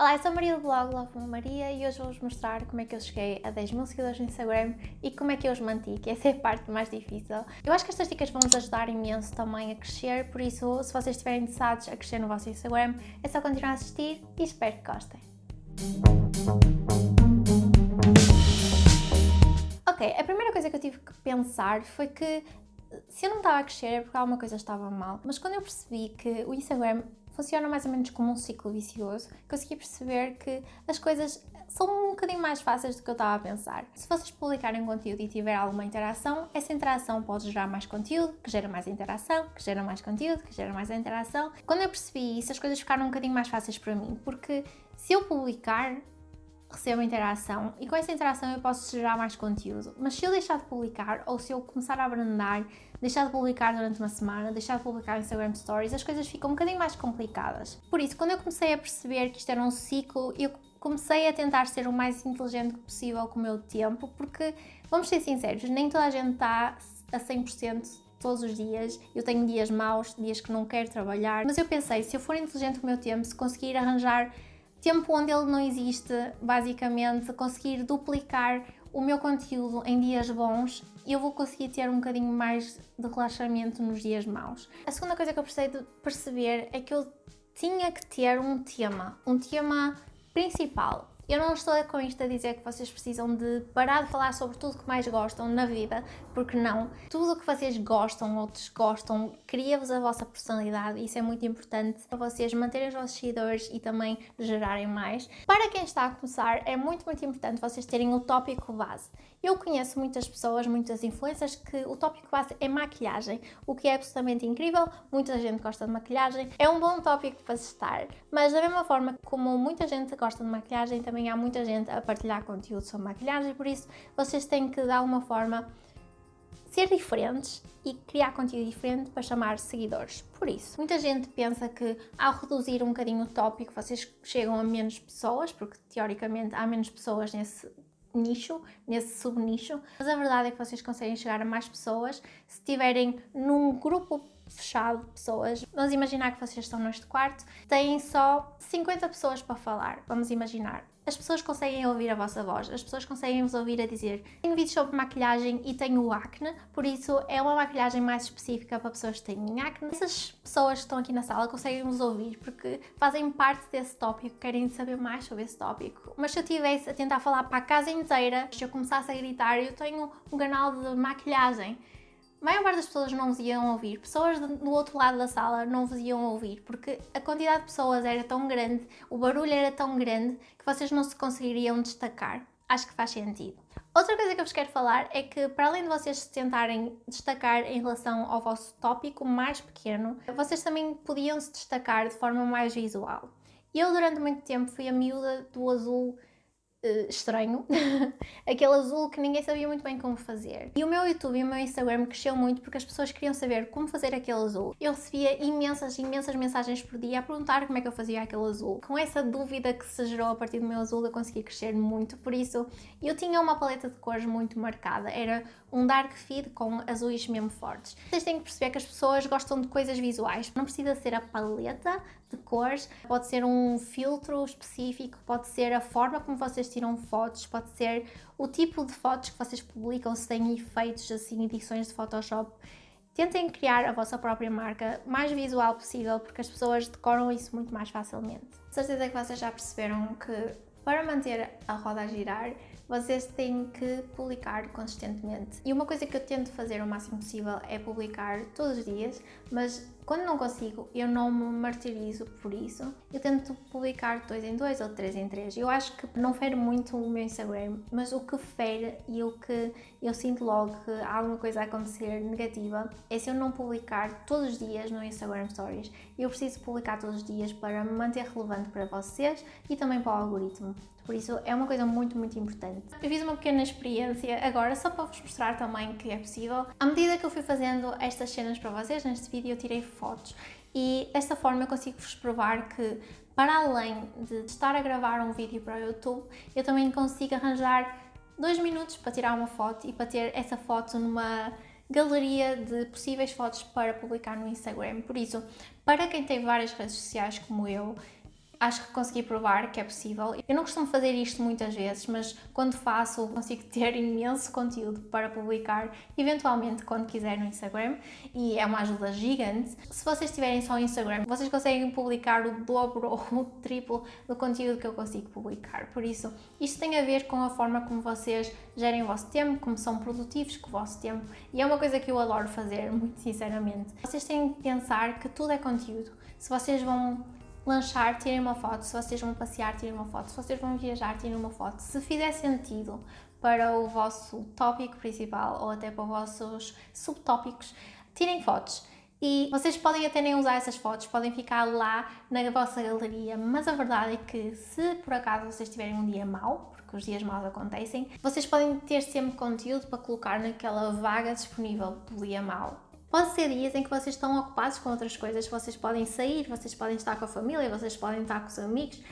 Olá, eu sou a Maria do blog Love Maria e hoje vou-vos mostrar como é que eu cheguei a 10 mil seguidores no Instagram e como é que eu os manti, que essa é a parte mais difícil. Eu acho que estas dicas vão-vos ajudar imenso também a crescer, por isso, se vocês estiverem interessados a crescer no vosso Instagram, é só continuar a assistir e espero que gostem. Ok, a primeira coisa que eu tive que pensar foi que se eu não estava a crescer é porque alguma coisa estava mal, mas quando eu percebi que o Instagram funciona mais ou menos como um ciclo vicioso, consegui perceber que as coisas são um bocadinho mais fáceis do que eu estava a pensar. Se vocês publicarem conteúdo e tiver alguma interação, essa interação pode gerar mais conteúdo, que gera mais interação, que gera mais conteúdo, que gera mais interação. Quando eu percebi isso, as coisas ficaram um bocadinho mais fáceis para mim, porque se eu publicar, recebo interação e com essa interação eu posso gerar mais conteúdo. Mas se eu deixar de publicar ou se eu começar a abrandar, deixar de publicar durante uma semana, deixar de publicar Instagram Stories, as coisas ficam um bocadinho mais complicadas. Por isso, quando eu comecei a perceber que isto era um ciclo, eu comecei a tentar ser o mais inteligente possível com o meu tempo, porque, vamos ser sinceros, nem toda a gente está a 100% todos os dias, eu tenho dias maus, dias que não quero trabalhar, mas eu pensei, se eu for inteligente com o meu tempo, se conseguir arranjar tempo onde ele não existe, basicamente, conseguir duplicar o meu conteúdo em dias bons, eu vou conseguir ter um bocadinho mais de relaxamento nos dias maus. A segunda coisa que eu precisei de perceber é que eu tinha que ter um tema, um tema principal. Eu não estou com isto a dizer que vocês precisam de parar de falar sobre tudo que mais gostam na vida, porque não. Tudo o que vocês gostam ou desgostam cria-vos a vossa personalidade isso é muito importante para vocês manterem os vossos seguidores e também gerarem mais. Para quem está a começar, é muito, muito importante vocês terem o tópico base. Eu conheço muitas pessoas, muitas influências, que o tópico base é maquilhagem, o que é absolutamente incrível, muita gente gosta de maquilhagem, é um bom tópico para estar, mas da mesma forma como muita gente gosta de maquilhagem, também há muita gente a partilhar conteúdo sobre maquilhagem, por isso vocês têm que, de alguma forma, ser diferentes e criar conteúdo diferente para chamar seguidores. Por isso, muita gente pensa que ao reduzir um bocadinho o tópico vocês chegam a menos pessoas, porque teoricamente há menos pessoas nesse nicho, nesse subnicho, mas a verdade é que vocês conseguem chegar a mais pessoas se estiverem num grupo fechado de pessoas. Vamos imaginar que vocês estão neste quarto, têm só 50 pessoas para falar, vamos imaginar as pessoas conseguem ouvir a vossa voz, as pessoas conseguem vos ouvir a dizer tenho vídeos sobre maquilhagem e tenho acne, por isso é uma maquilhagem mais específica para pessoas que têm acne. Essas pessoas que estão aqui na sala conseguem vos ouvir porque fazem parte desse tópico, querem saber mais sobre esse tópico. Mas se eu estivesse a tentar falar para a casa inteira, se eu começasse a gritar eu tenho um canal de maquilhagem, a maior parte das pessoas não vos iam ouvir, pessoas do outro lado da sala não vos iam ouvir, porque a quantidade de pessoas era tão grande, o barulho era tão grande, que vocês não se conseguiriam destacar. Acho que faz sentido. Outra coisa que eu vos quero falar é que, para além de vocês se tentarem destacar em relação ao vosso tópico mais pequeno, vocês também podiam se destacar de forma mais visual. Eu, durante muito tempo, fui a miúda do azul uh, estranho, aquele azul que ninguém sabia muito bem como fazer. E o meu YouTube e o meu Instagram cresceu muito porque as pessoas queriam saber como fazer aquele azul. Eu recebia imensas, imensas mensagens por dia a perguntar como é que eu fazia aquele azul. Com essa dúvida que se gerou a partir do meu azul, eu consegui crescer muito, por isso eu tinha uma paleta de cores muito marcada. Era um dark feed com azuis mesmo fortes. Vocês têm que perceber que as pessoas gostam de coisas visuais. Não precisa ser a paleta de cores, pode ser um filtro específico, pode ser a forma como vocês tiram fotos, pode ser o tipo de fotos que vocês publicam, se têm efeitos assim, edições de Photoshop. Tentem criar a vossa própria marca mais visual possível, porque as pessoas decoram isso muito mais facilmente. Certeza que vocês já perceberam que para manter a roda a girar, vocês têm que publicar consistentemente. E uma coisa que eu tento fazer o máximo possível é publicar todos os dias, mas quando não consigo, eu não me martirizo por isso. Eu tento publicar dois em dois ou três em três. Eu acho que não fere muito o meu Instagram, mas o que fere e o que eu sinto logo que há alguma coisa a acontecer negativa é se eu não publicar todos os dias no Instagram Stories. Eu preciso publicar todos os dias para me manter relevante para vocês e também para o algoritmo. Por isso é uma coisa muito, muito importante. Eu fiz uma pequena experiência agora, só para vos mostrar também que é possível. À medida que eu fui fazendo estas cenas para vocês, neste vídeo eu tirei fotos e desta forma eu consigo vos provar que para além de estar a gravar um vídeo para o YouTube, eu também consigo arranjar dois minutos para tirar uma foto e para ter essa foto numa galeria de possíveis fotos para publicar no Instagram. Por isso, para quem tem várias redes sociais como eu, acho que consegui provar que é possível. Eu não costumo fazer isto muitas vezes, mas quando faço consigo ter imenso conteúdo para publicar, eventualmente quando quiser no Instagram, e é uma ajuda gigante. Se vocês tiverem só o Instagram, vocês conseguem publicar o dobro ou o triplo do conteúdo que eu consigo publicar. Por isso, isto tem a ver com a forma como vocês gerem o vosso tempo, como são produtivos com o vosso tempo, e é uma coisa que eu adoro fazer, muito sinceramente. Vocês têm que pensar que tudo é conteúdo. Se vocês vão lanchar, tirem uma foto. Se vocês vão passear, tirem uma foto. Se vocês vão viajar, tirem uma foto. Se fizer sentido para o vosso tópico principal ou até para os vossos subtópicos, tirem fotos. E vocês podem até nem usar essas fotos, podem ficar lá na vossa galeria, mas a verdade é que se por acaso vocês tiverem um dia mau, porque os dias maus acontecem, vocês podem ter sempre conteúdo para colocar naquela vaga disponível do dia mau. Pode ser dias em que vocês estão ocupados com outras coisas, vocês podem sair, vocês podem estar com a família, vocês podem estar com os amigos.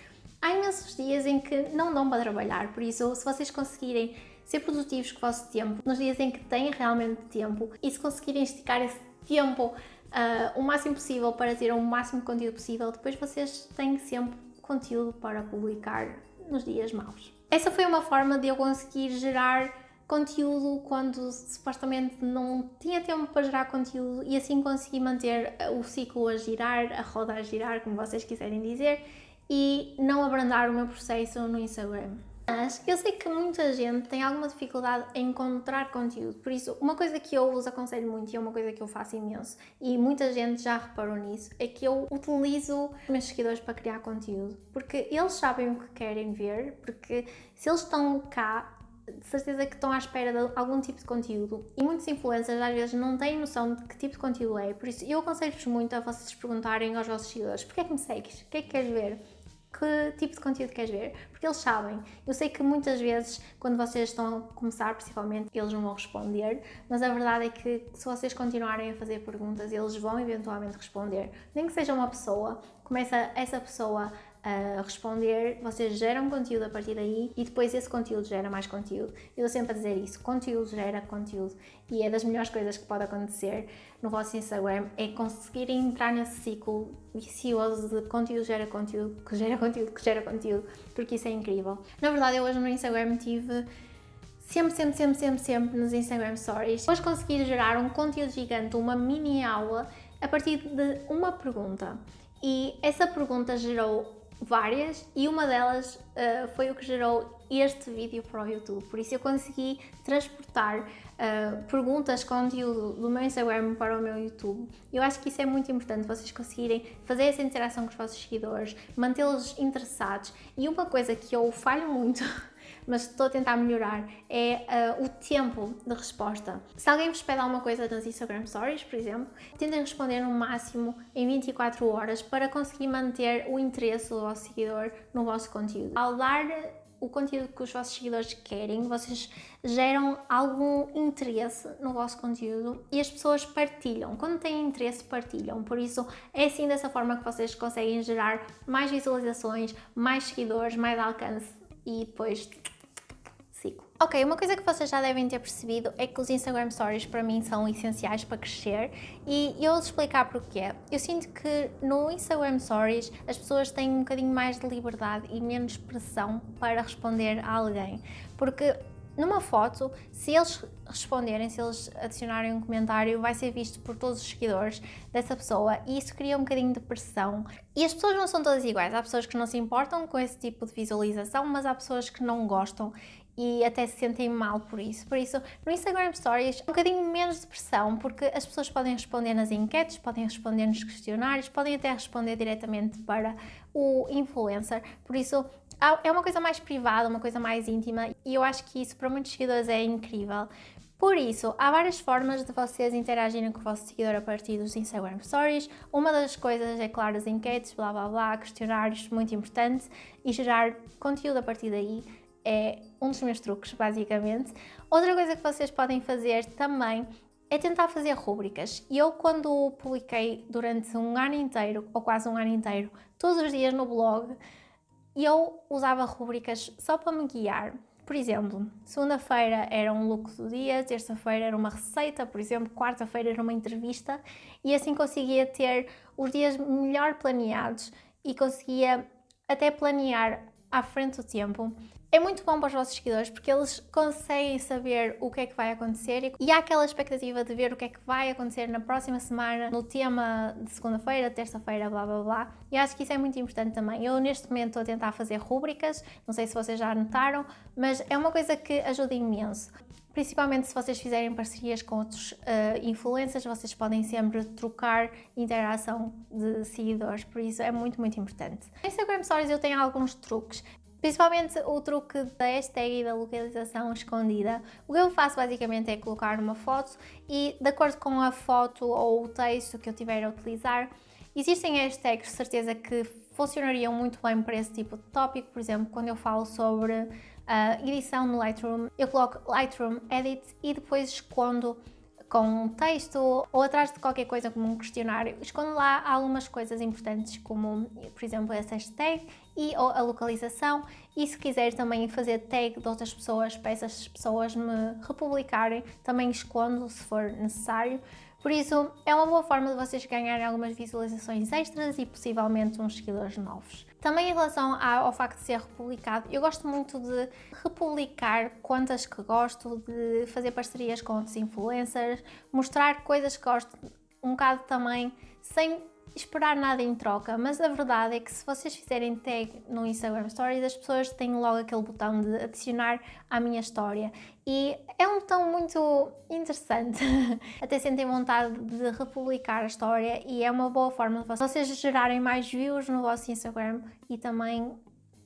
Há imensos dias em que não dão para trabalhar, por isso, se vocês conseguirem ser produtivos com o vosso tempo, nos dias em que têm realmente tempo, e se conseguirem esticar esse tempo uh, o máximo possível para ter o máximo conteúdo possível, depois vocês têm sempre conteúdo para publicar nos dias maus. Essa foi uma forma de eu conseguir gerar conteúdo quando supostamente não tinha tempo para gerar conteúdo e assim consegui manter o ciclo a girar, a roda a girar, como vocês quiserem dizer, e não abrandar o meu processo no Instagram. Mas eu sei que muita gente tem alguma dificuldade em encontrar conteúdo, por isso uma coisa que eu vos aconselho muito e é uma coisa que eu faço imenso e muita gente já reparou nisso, é que eu utilizo os meus seguidores para criar conteúdo, porque eles sabem o que querem ver, porque se eles estão cá de certeza que estão à espera de algum tipo de conteúdo e muitos influencers às vezes não têm noção de que tipo de conteúdo é, por isso eu aconselho-vos muito a vocês perguntarem aos vossos seguidores porquê é que me segues? O que é que queres ver? Que tipo de conteúdo queres ver? Porque eles sabem. Eu sei que muitas vezes, quando vocês estão a começar, principalmente, eles não vão responder, mas a verdade é que se vocês continuarem a fazer perguntas, eles vão eventualmente responder. Nem que seja uma pessoa, começa essa pessoa a responder, vocês geram conteúdo a partir daí e depois esse conteúdo gera mais conteúdo. Eu estou sempre a dizer isso, conteúdo gera conteúdo e é das melhores coisas que pode acontecer no vosso Instagram é conseguirem entrar nesse ciclo vicioso de conteúdo gera conteúdo, que gera conteúdo, que gera conteúdo, porque isso é incrível. Na verdade, eu hoje no Instagram tive sempre, sempre, sempre, sempre, sempre nos Instagram Stories. Hoje consegui gerar um conteúdo gigante, uma mini aula a partir de uma pergunta. E essa pergunta gerou várias e uma delas uh, foi o que gerou este vídeo para o YouTube. Por isso eu consegui transportar uh, perguntas, conteúdo do meu Instagram para o meu YouTube. Eu acho que isso é muito importante, vocês conseguirem fazer essa interação com os vossos seguidores, mantê-los interessados. E uma coisa que eu falho muito mas estou a tentar melhorar, é uh, o tempo de resposta. Se alguém vos pede alguma coisa nas Instagram Stories, por exemplo, tentem responder no máximo em 24 horas para conseguir manter o interesse do vosso seguidor no vosso conteúdo. Ao dar o conteúdo que os vossos seguidores querem, vocês geram algum interesse no vosso conteúdo e as pessoas partilham. Quando têm interesse, partilham. Por isso, é assim dessa forma que vocês conseguem gerar mais visualizações, mais seguidores, mais alcance e depois ciclo. Ok, uma coisa que vocês já devem ter percebido é que os Instagram Stories para mim são essenciais para crescer e eu vou explicar porquê. Eu sinto que no Instagram Stories as pessoas têm um bocadinho mais de liberdade e menos pressão para responder a alguém, porque numa foto, se eles responderem, se eles adicionarem um comentário, vai ser visto por todos os seguidores dessa pessoa e isso cria um bocadinho de pressão. E as pessoas não são todas iguais, há pessoas que não se importam com esse tipo de visualização, mas há pessoas que não gostam e até se sentem mal por isso. Por isso, no Instagram Stories, um bocadinho menos de pressão, porque as pessoas podem responder nas enquetes, podem responder nos questionários, podem até responder diretamente para o influencer. Por isso, é uma coisa mais privada, uma coisa mais íntima e eu acho que isso para muitos seguidores é incrível. Por isso, há várias formas de vocês interagirem com o vosso seguidor a partir dos Instagram Stories. Uma das coisas é, claro, as enquetes, blá blá blá, questionários, muito importante, e gerar conteúdo a partir daí é um dos meus truques, basicamente. Outra coisa que vocês podem fazer também é tentar fazer rúbricas. Eu, quando publiquei durante um ano inteiro, ou quase um ano inteiro, todos os dias no blog, eu usava rubricas só para me guiar. Por exemplo, segunda-feira era um look do dia, terça-feira era uma receita, por exemplo, quarta-feira era uma entrevista e assim conseguia ter os dias melhor planeados e conseguia até planear à frente do tempo é muito bom para os vossos seguidores porque eles conseguem saber o que é que vai acontecer e há aquela expectativa de ver o que é que vai acontecer na próxima semana, no tema de segunda-feira, terça-feira, blá blá blá. E acho que isso é muito importante também. Eu neste momento estou a tentar fazer rúbricas, não sei se vocês já notaram, mas é uma coisa que ajuda imenso. Principalmente se vocês fizerem parcerias com outros uh, influencers, vocês podem sempre trocar interação de seguidores, por isso é muito, muito importante. No Instagram Stories eu tenho alguns truques. Principalmente o truque da hashtag e da localização escondida. O que eu faço basicamente é colocar uma foto e de acordo com a foto ou o texto que eu tiver a utilizar, existem hashtags de certeza que funcionariam muito bem para esse tipo de tópico. Por exemplo, quando eu falo sobre uh, edição no Lightroom, eu coloco Lightroom Edit e depois escondo com um texto ou atrás de qualquer coisa como um questionário, escondo lá algumas coisas importantes como, por exemplo, essa hashtag e a localização e se quiser também fazer tag de outras pessoas para essas pessoas me republicarem, também escondo se for necessário. Por isso, é uma boa forma de vocês ganharem algumas visualizações extras e possivelmente uns seguidores novos. Também em relação ao facto de ser republicado, eu gosto muito de republicar contas que gosto, de fazer parcerias com outros influencers, mostrar coisas que gosto um bocado também, sem esperar nada em troca, mas a verdade é que se vocês fizerem tag no Instagram Stories, as pessoas têm logo aquele botão de adicionar à minha história e é um botão muito interessante, até sentem vontade de republicar a história e é uma boa forma de vocês gerarem mais views no vosso Instagram e também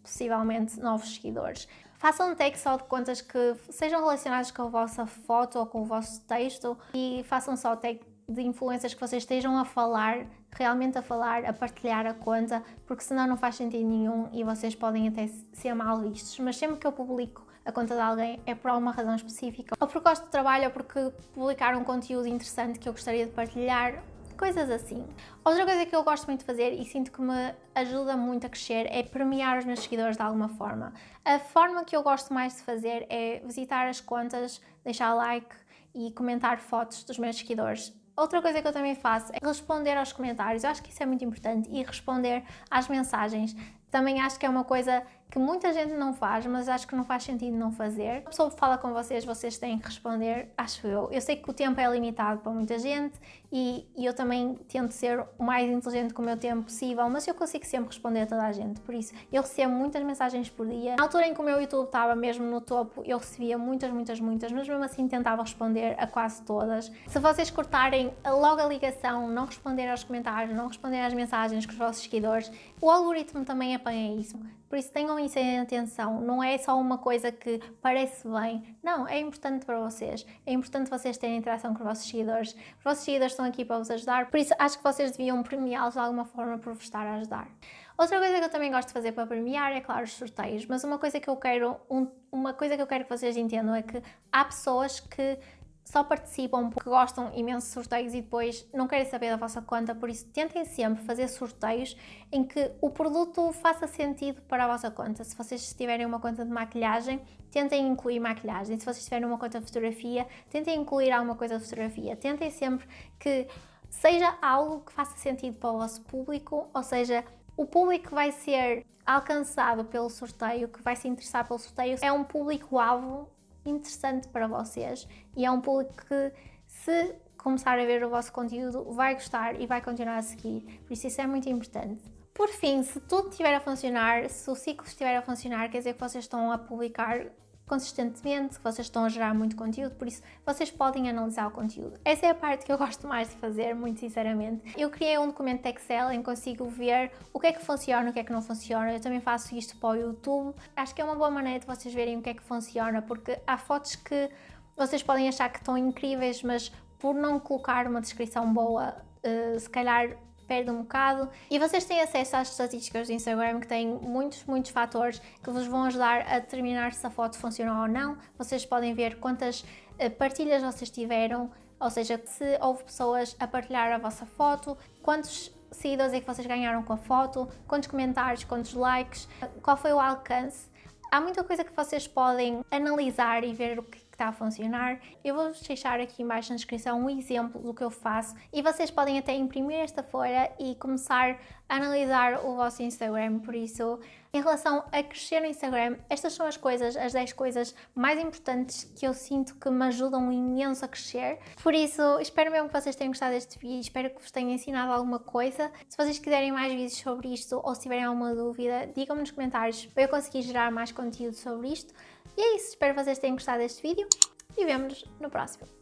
possivelmente novos seguidores. Façam um tag só de contas que sejam relacionadas com a vossa foto ou com o vosso texto e façam só tag de influências que vocês estejam a falar, realmente a falar, a partilhar a conta, porque senão não faz sentido nenhum e vocês podem até ser mal vistos. Mas sempre que eu publico a conta de alguém é por alguma razão específica, ou porque gosto de trabalho, ou porque publicar um conteúdo interessante que eu gostaria de partilhar, coisas assim. Outra coisa que eu gosto muito de fazer e sinto que me ajuda muito a crescer é premiar os meus seguidores de alguma forma. A forma que eu gosto mais de fazer é visitar as contas, deixar like e comentar fotos dos meus seguidores. Outra coisa que eu também faço é responder aos comentários, eu acho que isso é muito importante, e responder às mensagens. Também acho que é uma coisa que muita gente não faz, mas acho que não faz sentido não fazer. A pessoa fala com vocês, vocês têm que responder, acho eu. Eu sei que o tempo é limitado para muita gente e, e, eu também tento ser o mais inteligente com o meu tempo possível, mas eu consigo sempre responder a toda a gente, por isso eu recebo muitas mensagens por dia. Na altura em que o meu YouTube estava mesmo no topo, eu recebia muitas, muitas, muitas, mas mesmo assim tentava responder a quase todas. Se vocês cortarem logo a ligação, não responder aos comentários, não responder às mensagens com os vossos seguidores, o algoritmo também apanha isso. Por isso tenham isso em atenção, não é só uma coisa que parece bem, não, é importante para vocês, é importante vocês terem interação com os vossos seguidores, os vossos seguidores estão aqui para vos ajudar, por isso acho que vocês deviam premiá-los de alguma forma por vos estar a ajudar. Outra coisa que eu também gosto de fazer para premiar é, claro, os sorteios, mas uma coisa que eu quero, um, uma coisa que eu quero que vocês entendam é que há pessoas que só participam porque gostam imenso de sorteios e depois não querem saber da vossa conta, por isso tentem sempre fazer sorteios em que o produto faça sentido para a vossa conta. Se vocês tiverem uma conta de maquilhagem, tentem incluir maquilhagem. Se vocês tiverem uma conta de fotografia, tentem incluir alguma coisa de fotografia. Tentem sempre que seja algo que faça sentido para o vosso público, ou seja, o público que vai ser alcançado pelo sorteio, que vai se interessar pelo sorteio, é um público-alvo interessante para vocês e é um público que se começar a ver o vosso conteúdo vai gostar e vai continuar a seguir, por isso isso é muito importante. Por fim, se tudo estiver a funcionar, se o ciclo estiver a funcionar, quer dizer que vocês estão a publicar consistentemente, que vocês estão a gerar muito conteúdo, por isso vocês podem analisar o conteúdo. Essa é a parte que eu gosto mais de fazer, muito sinceramente. Eu criei um documento Excel em que consigo ver o que é que funciona, o que é que não funciona. Eu também faço isto para o YouTube. Acho que é uma boa maneira de vocês verem o que é que funciona, porque há fotos que vocês podem achar que estão incríveis, mas por não colocar uma descrição boa, uh, se calhar perde um bocado. E vocês têm acesso às estatísticas do Instagram que têm muitos, muitos fatores que vos vão ajudar a determinar se a foto funcionou ou não. Vocês podem ver quantas eh, partilhas vocês tiveram, ou seja, se houve pessoas a partilhar a vossa foto, quantos seguidores é que vocês ganharam com a foto, quantos comentários, quantos likes, qual foi o alcance. Há muita coisa que vocês podem analisar e ver o que está a funcionar. Eu vou deixar aqui embaixo na descrição um exemplo do que eu faço e vocês podem até imprimir esta folha e começar analisar o vosso Instagram, por isso, em relação a crescer no Instagram, estas são as coisas, as 10 coisas mais importantes que eu sinto que me ajudam imenso a crescer. Por isso, espero mesmo que vocês tenham gostado deste vídeo, espero que vos tenha ensinado alguma coisa. Se vocês quiserem mais vídeos sobre isto ou se tiverem alguma dúvida, digam-me nos comentários para eu conseguir gerar mais conteúdo sobre isto. E é isso, espero que vocês tenham gostado deste vídeo e vemo-nos no próximo.